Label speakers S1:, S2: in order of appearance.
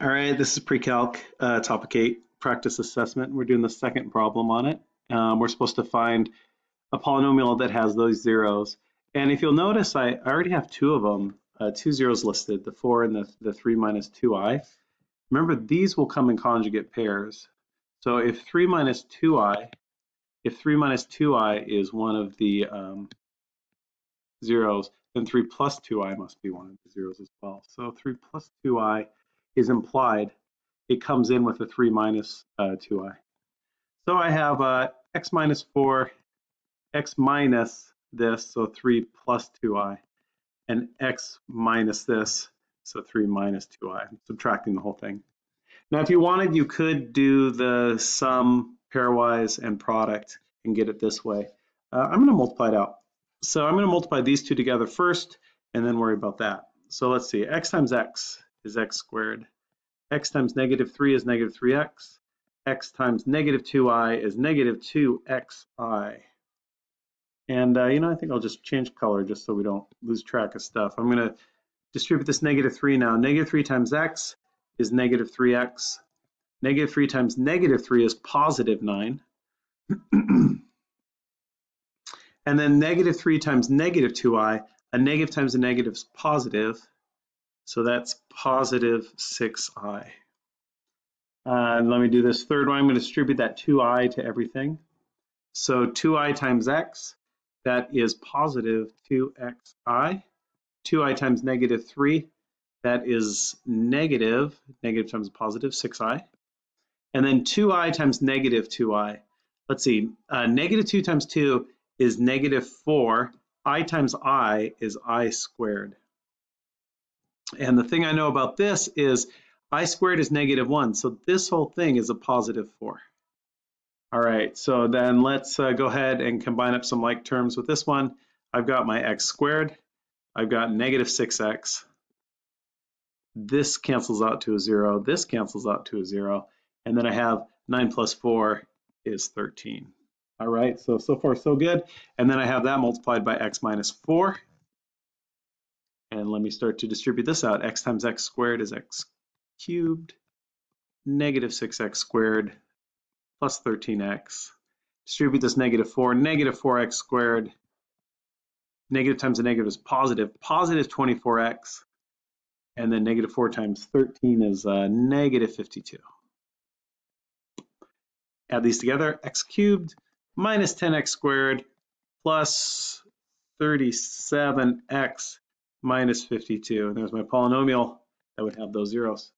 S1: All right, this is pre-calc uh, topic eight, practice assessment. We're doing the second problem on it. Um, we're supposed to find a polynomial that has those zeros. And if you'll notice, I, already have two of them, uh, two zeros listed, the four and the, the three minus two i. Remember, these will come in conjugate pairs. So if three minus two i, if three minus two i is one of the um, zeros, then three plus two i must be one of the zeros as well. So three plus two i is implied, it comes in with a 3 minus uh, 2i. So I have uh, x minus 4, x minus this, so 3 plus 2i, and x minus this, so 3 minus 2i. I'm subtracting the whole thing. Now, if you wanted, you could do the sum, pairwise, and product and get it this way. Uh, I'm going to multiply it out. So I'm going to multiply these two together first and then worry about that. So let's see, x times x is x squared. X times negative 3 is negative 3x. x times negative 2i is negative 2xi. And, uh, you know, I think I'll just change color just so we don't lose track of stuff. I'm going to distribute this negative 3 now. Negative 3 times x is negative 3x. Negative 3 times negative 3 is positive 9. and then negative 3 times negative 2i, a negative times a negative is positive. So that's positive 6i. Uh, let me do this third one. I'm going to distribute that 2i to everything. So 2i times x, that is positive 2xi. 2i times negative 3, that is negative, negative times positive, 6i. And then 2i times negative 2i. Let's see, uh, negative 2 times 2 is negative 4. i times i is i squared. And the thing I know about this is i squared is negative 1, so this whole thing is a positive 4. All right, so then let's uh, go ahead and combine up some like terms with this one. I've got my x squared. I've got negative 6x. This cancels out to a 0. This cancels out to a 0. And then I have 9 plus 4 is 13. All right, so, so far so good. And then I have that multiplied by x minus 4. And let me start to distribute this out. x times x squared is x cubed, negative 6x squared plus 13x. Distribute this negative 4, negative 4x squared. Negative times a negative is positive, positive 24x. And then negative 4 times 13 is uh, negative 52. Add these together, x cubed minus 10x squared plus 37x minus 52. And there's my polynomial that would have those zeros.